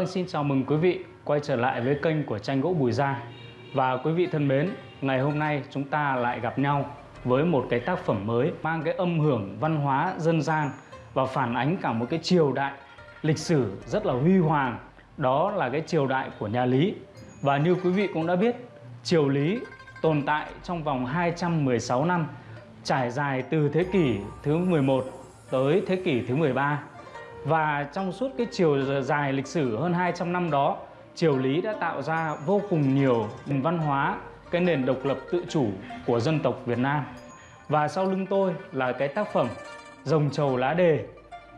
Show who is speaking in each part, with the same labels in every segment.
Speaker 1: Vâng, xin chào mừng quý vị quay trở lại với kênh của tranh gỗ Bùi Gia. Và quý vị thân mến, ngày hôm nay chúng ta lại gặp nhau với một cái tác phẩm mới mang cái âm hưởng văn hóa dân gian và phản ánh cả một cái triều đại lịch sử rất là huy hoàng. Đó là cái triều đại của nhà Lý. Và như quý vị cũng đã biết triều Lý tồn tại trong vòng 216 năm trải dài từ thế kỷ thứ 11 tới thế kỷ thứ 13 và trong suốt cái chiều dài lịch sử hơn 200 năm đó, triều Lý đã tạo ra vô cùng nhiều nền văn hóa, cái nền độc lập tự chủ của dân tộc Việt Nam. Và sau lưng tôi là cái tác phẩm Rồng trầu lá đề,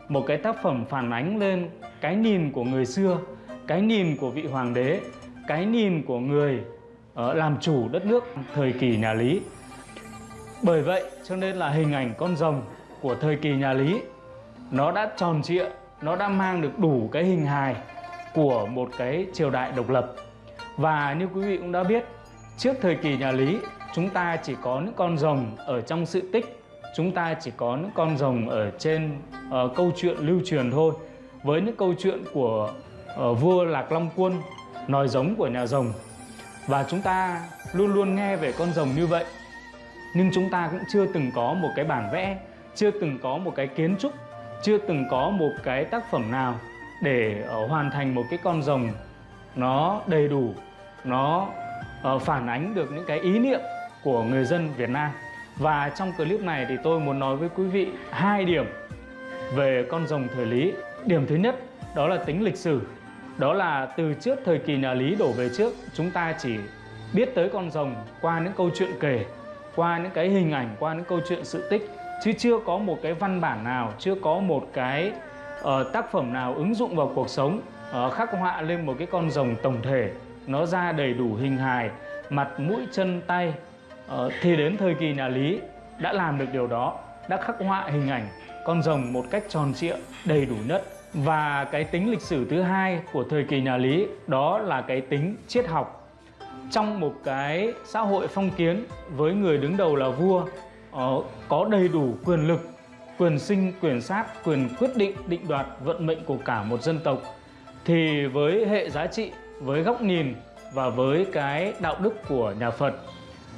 Speaker 1: một cái tác phẩm phản ánh lên cái nhìn của người xưa, cái nhìn của vị hoàng đế, cái nhìn của người ờ, làm chủ đất nước thời kỳ nhà Lý. Bởi vậy cho nên là hình ảnh con rồng của thời kỳ nhà Lý nó đã tròn trịa nó đã mang được đủ cái hình hài của một cái triều đại độc lập. Và như quý vị cũng đã biết trước thời kỳ nhà Lý chúng ta chỉ có những con rồng ở trong sự tích chúng ta chỉ có những con rồng ở trên uh, câu chuyện lưu truyền thôi. Với những câu chuyện của uh, vua Lạc Long Quân nòi giống của nhà rồng. Và chúng ta luôn luôn nghe về con rồng như vậy. Nhưng chúng ta cũng chưa từng có một cái bản vẽ chưa từng có một cái kiến trúc chưa từng có một cái tác phẩm nào để uh, hoàn thành một cái con rồng nó đầy đủ nó uh, phản ánh được những cái ý niệm của người dân Việt Nam. Và trong clip này thì tôi muốn nói với quý vị hai điểm về con rồng thời Lý. Điểm thứ nhất đó là tính lịch sử. Đó là từ trước thời kỳ nhà Lý đổ về trước chúng ta chỉ biết tới con rồng qua những câu chuyện kể qua những cái hình ảnh qua những câu chuyện sự tích chứ chưa có một cái văn bản nào chưa có một cái uh, tác phẩm nào ứng dụng vào cuộc sống. Uh, khắc họa lên một cái con rồng tổng thể. Nó ra đầy đủ hình hài mặt mũi chân tay. Uh, thì đến thời kỳ nhà Lý đã làm được điều đó đã khắc họa hình ảnh con rồng một cách tròn trịa đầy đủ nhất. Và cái tính lịch sử thứ hai của thời kỳ nhà Lý đó là cái tính triết học. Trong một cái xã hội phong kiến với người đứng đầu là vua uh, có đầy đủ quyền lực quyền sinh quyền sát quyền quyết định định đoạt vận mệnh của cả một dân tộc. Thì với hệ giá trị với góc nhìn và với cái đạo đức của nhà Phật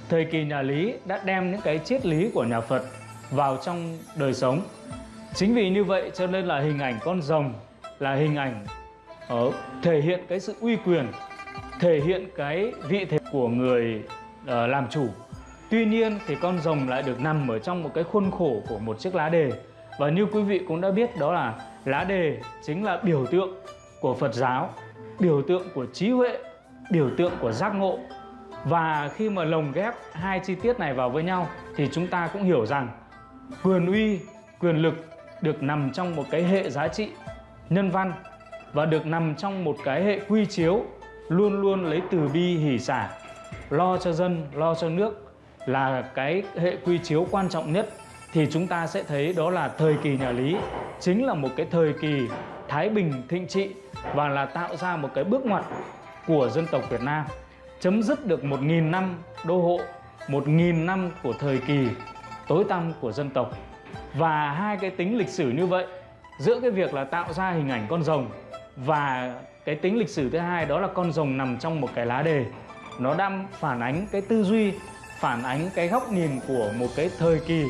Speaker 1: thời kỳ nhà Lý đã đem những cái triết lý của nhà Phật vào trong đời sống. Chính vì như vậy cho nên là hình ảnh con rồng là hình ảnh ở thể hiện cái sự uy quyền thể hiện cái vị thế của người uh, làm chủ. Tuy nhiên thì con rồng lại được nằm ở trong một cái khuôn khổ của một chiếc lá đề. Và như quý vị cũng đã biết đó là lá đề chính là biểu tượng của Phật giáo Biểu tượng của trí huệ, biểu tượng của giác ngộ. Và khi mà lồng ghép hai chi tiết này vào với nhau Thì chúng ta cũng hiểu rằng quyền uy, quyền lực được nằm trong một cái hệ giá trị nhân văn Và được nằm trong một cái hệ quy chiếu luôn luôn lấy từ bi hỷ xả Lo cho dân, lo cho nước là cái hệ quy chiếu quan trọng nhất, thì chúng ta sẽ thấy đó là thời kỳ nhà Lý. Chính là một cái thời kỳ thái bình thịnh trị và là tạo ra một cái bước ngoặt của dân tộc Việt Nam, chấm dứt được một nghìn năm đô hộ, một nghìn năm của thời kỳ tối tăm của dân tộc. Và hai cái tính lịch sử như vậy, giữa cái việc là tạo ra hình ảnh con rồng và cái tính lịch sử thứ hai đó là con rồng nằm trong một cái lá đề, nó đang phản ánh cái tư duy phản ánh cái góc nhìn của một cái thời kỳ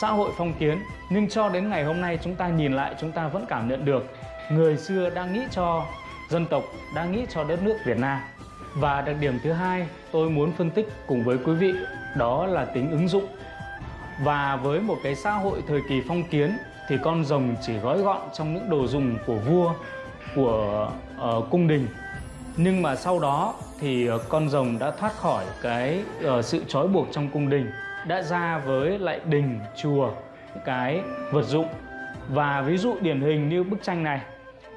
Speaker 1: xã hội phong kiến. Nhưng cho đến ngày hôm nay chúng ta nhìn lại chúng ta vẫn cảm nhận được người xưa đang nghĩ cho dân tộc đang nghĩ cho đất nước Việt Nam. Và đặc điểm thứ hai tôi muốn phân tích cùng với quý vị đó là tính ứng dụng. Và với một cái xã hội thời kỳ phong kiến thì con rồng chỉ gói gọn trong những đồ dùng của vua của uh, cung đình nhưng mà sau đó thì ờ, con rồng đã thoát khỏi cái uh, sự trói buộc trong cung đình đã ra với lại đình chùa cái vật dụng. Và ví dụ điển hình như bức tranh này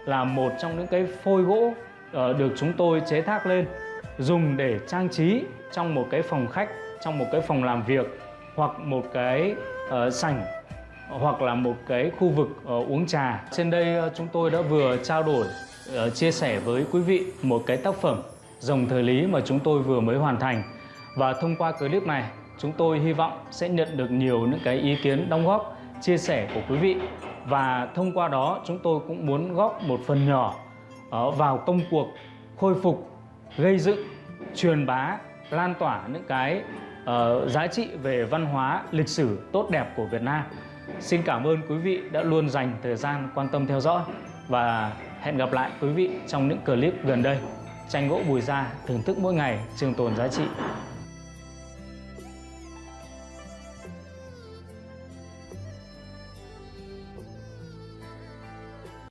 Speaker 1: là một trong những cái phôi gỗ uh, được chúng tôi chế thác lên dùng để trang trí trong một cái phòng khách trong một cái phòng làm việc hoặc một cái uh, sảnh hoặc là một cái khu vực uh, uống trà. Trên đây uh, chúng tôi đã vừa trao đổi uh, chia sẻ với quý vị một cái tác phẩm dòng thời lý mà chúng tôi vừa mới hoàn thành và thông qua clip này chúng tôi hy vọng sẽ nhận được nhiều những cái ý kiến đóng góp chia sẻ của quý vị và thông qua đó chúng tôi cũng muốn góp một phần nhỏ ờ, vào công cuộc khôi phục, gây dựng, truyền bá, lan tỏa những cái uh, giá trị về văn hóa, lịch sử tốt đẹp của Việt Nam. Xin cảm ơn quý vị đã luôn dành thời gian quan tâm theo dõi và hẹn gặp lại quý vị trong những clip gần đây. Tranh gỗ Bùi Gia thưởng thức mỗi ngày trường tồn giá trị.